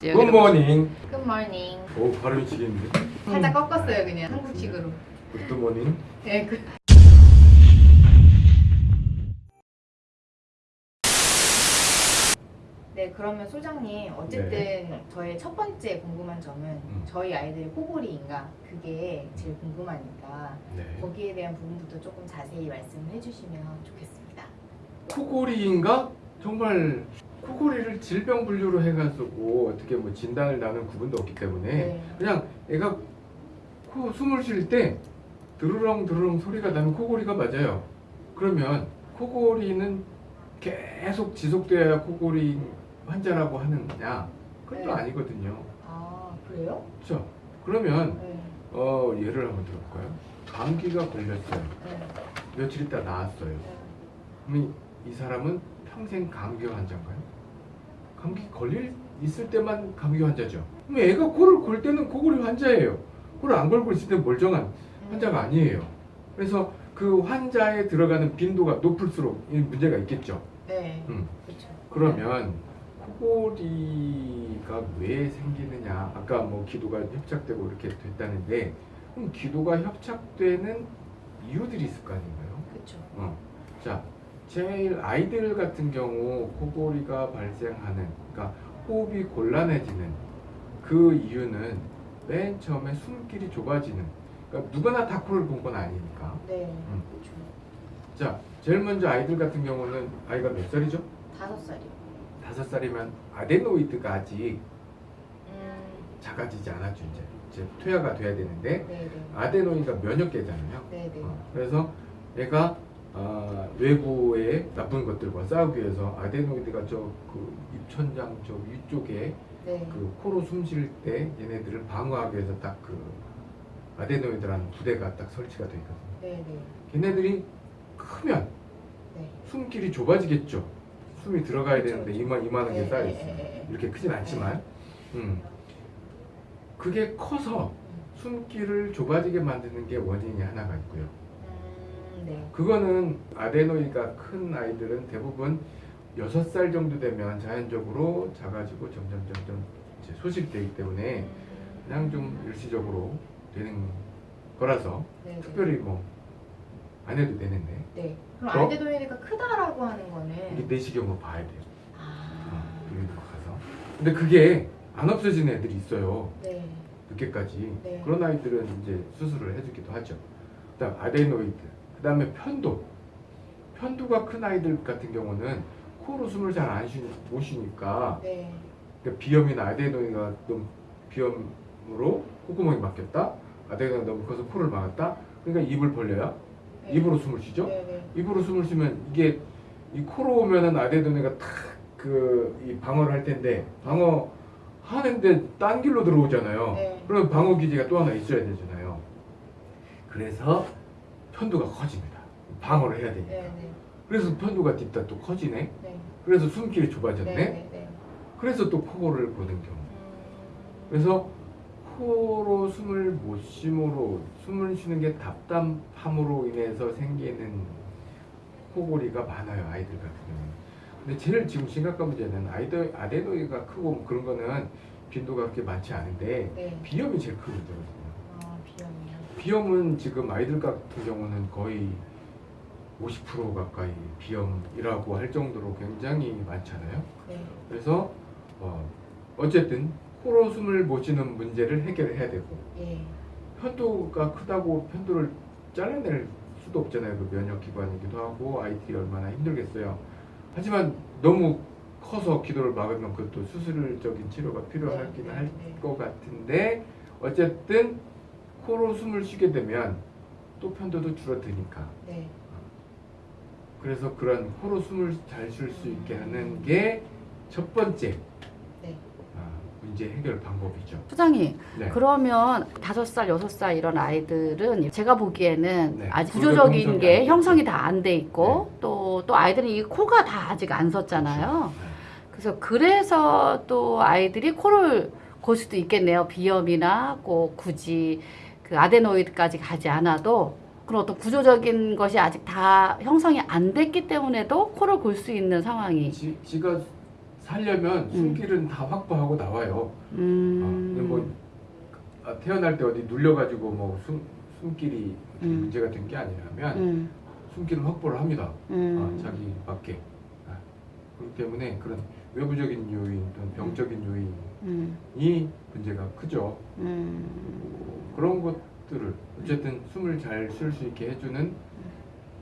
Good morning. Good morning. 오 발음이 지겠는데. 살짝 꺾었어요 그냥 한국식으로. Good morning. 네, 그. 네, 그러면 소장님 어쨌든 저의 첫 번째 궁금한 점은 음. 저희 아이들이 코골이인가 그게 제일 궁금하니까 네. 거기에 대한 부분부터 조금 자세히 말씀을 해주시면 좋겠습니다. 코골이인가? 정말 코골이를 질병 분류로 해가지고 어떻게 뭐 진단을 나는 구분도 없기 때문에 네. 그냥 애가 코 숨을 쉴 때 드르렁 드르렁 소리가 나면 코골이가 맞아요. 그러면 코골이는 계속 지속돼야 코골이 환자라고 하느냐? 그건 또 네. 아니거든요. 아 그래요? 그렇죠? 그러면 네. 어, 예를 한번 들어볼까요? 감기가 걸렸어요. 네. 며칠 있다 나았어요. 네. 그러면 이 사람은 평생 감기 환자인가요? 감기 걸릴 있을 때만 감기 환자죠. 그럼 애가 코를 골 때는 코골이 환자예요. 코를 안 걸고 있을 때 멀쩡한 음. 환자가 아니에요. 그래서 그 환자에 들어가는 빈도가 높을수록 이 문제가 있겠죠. 네. 음. 그렇죠. 그러면 코골이가 왜 생기느냐? 아까 뭐 기도가 협착되고 이렇게 됐다는데 그럼 기도가 협착되는 이유들이 있을 거 아닌가요? 그렇죠. 어. 자, 제일 아이들 같은 경우 코골이가 발생하는, 그러니까 호흡이 곤란해지는 그 이유는 맨 처음에 숨길이 좁아지는, 그러니까 누구나 다 코를 본 건 아니니까. 네. 음. 그렇죠. 자, 제일 먼저 아이들 같은 경우는 아이가 몇 살이죠? 다섯 살이요. 다섯 살이면 아데노이드가 아직 음. 작아지지 않았죠, 이제. 이제 퇴화가 돼야 되는데, 네네. 아데노이드가 면역계잖아요. 네네. 어, 그래서 얘가 아, 외부의 나쁜 것들과 싸우기 위해서 아데노이드가 저그 입천장 저 위쪽에 네. 그 코로 숨 쉴 때 얘네들을 방어하기 위해서 딱 그 아데노이드라는 부대가 딱 설치가 되어 있거든요. 네 네. 걔네들이 크면 네. 숨길이 좁아지겠죠. 숨이 들어가야 그렇죠, 되는데 그렇죠. 이만 이만한 게 네, 쌓여 네, 있어요. 네, 네. 이렇게 크진 않지만, 음. 그게 커서 숨길을 좁아지게 만드는 게 원인이 하나가 있고요. 음, 네. 그거는 아데노이가 큰 아이들은 대부분 6살 정도 되면 자연적으로 작아지고 점점 점점 이제 소실되기 때문에 음, 그냥 좀 일시적으로 되는 거라서 네네. 특별히 뭐 안 해도 되는데 네. 그럼 어? 알데노이드가 크다라고 하는 이게 거는 내시경으로 봐야 돼요. 아. 가서. 근데 그게 안 없어지는 애들이 있어요. 네. 늦게까지. 네. 그런 아이들은 이제 수술을 해주기도 하죠. 그다음 아데노이드. 그 다음에 편도. 편도가 큰 아이들 같은 경우는 코로 숨을 잘안못 쉬니까 네. 그러니까 비염이나 아데노이가 너무 비염으로 콧구멍이 막혔다. 아데노이가 너무 커서 코를 막았다. 그러니까 입을 벌려야 네. 입으로 숨을 쉬죠. 네네. 입으로 숨을 쉬면 이게 이 코로 오면은 아데노이가 탁그 이 방어를 할 텐데 방어 하는데 딴 길로 들어오잖아요. 네. 그럼 방어 기제가 또 하나 있어야 되잖아요. 그래서 편도가 커집니다. 방어를 해야 되니까. 네네. 그래서 편도가 딥다 또 커지네. 네. 그래서 숨길이 좁아졌네. 네네. 그래서 또 코골을 보는 경우. 음, 그래서 코로 숨을 못 쉼으로 숨을 쉬는 게 답답함으로 인해서 생기는 코골이가 많아요 아이들 같은 경우는. 근데 제일 지금 심각한 문제는 아이들 아데노이가 크고 뭐 그런 거는 빈도가 그렇게 많지 않은데 네. 비염이 제일 큰 문제거든요. 아 비염이요. 비염은 지금 아이들 같은 경우는 거의 50% 가까이 비염이라고 할 정도로 굉장히 많잖아요. 네. 그래서 어, 어쨌든 코로 숨을 못 쉬는 문제를 해결해야 되고 예. 편도가 크다고 편도를 잘라낼 수도 없잖아요. 그 면역기관이기도 하고 IT 얼마나 힘들겠어요. 하지만 너무 커서 기도를 막으면 그것도 수술적인 치료가 필요하긴 네, 할 네. 것 같은데 어쨌든 코로 숨을 쉬게 되면 또 편도도 줄어드니까 네. 그래서 그런 코로 숨을 잘 쉴 수 있게 하는 게 첫 번째 네. 아, 문제 해결 방법이죠. 소장님 네. 그러면 다섯 살 여섯 살 이런 아이들은 제가 보기에는 네. 아직 구조적 구조적인 게 형성이. 다 안 돼 있고 또또 아이들은 이 코가 다 아직 안 섰잖아요. 그렇죠. 그래서 그래서 또 아이들이 코를 골 수도 있겠네요. 비염이나 꼭 굳이 그 아데노이드까지 가지 않아도 그런 어떤 구조적인 것이 아직 다 형성이 안 됐기 때문에도 코를 골 수 있는 상황이 지, 지가 살려면 숨길은 다 확보하고 나와요. 아, 음. 뭐 아, 태어날 때 어디 눌려가지고 뭐 숨, 숨길이 음. 문제가 된 게 아니라면 음. 숨길은 확보를 합니다. 음. 아, 자기 밖에. 아, 그렇기 때문에 그런 외부적인 요인 또는 병적인 요인이 음. 문제가 크죠. 음. 그런 것들을 어쨌든 숨을 잘 쉴 수 있게 해주는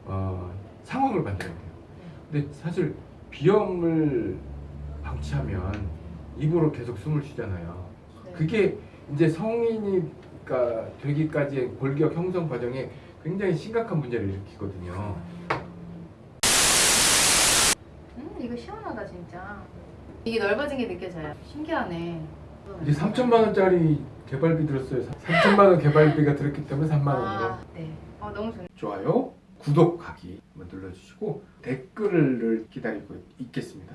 어, 상황을 만들어야 돼요. 근데 사실 비염을 방치하면 입으로 계속 숨을 쉬잖아요. 네. 그게 이제 성인이가 되기까지의 골격 형성 과정에 굉장히 심각한 문제를 일으키거든요. 음 이거 시원하다 진짜. 이게 넓어진 게 느껴져요. 신기하네. 이제 3천만 원짜리 개발비 들었어요. 3천만 원 개발비가 들었기 때문에 3만 원으로. 아, 네. 어 너무 좋네. 좋아요, 구독하기 눌러주시고 댓글을 기다리고 있겠습니다.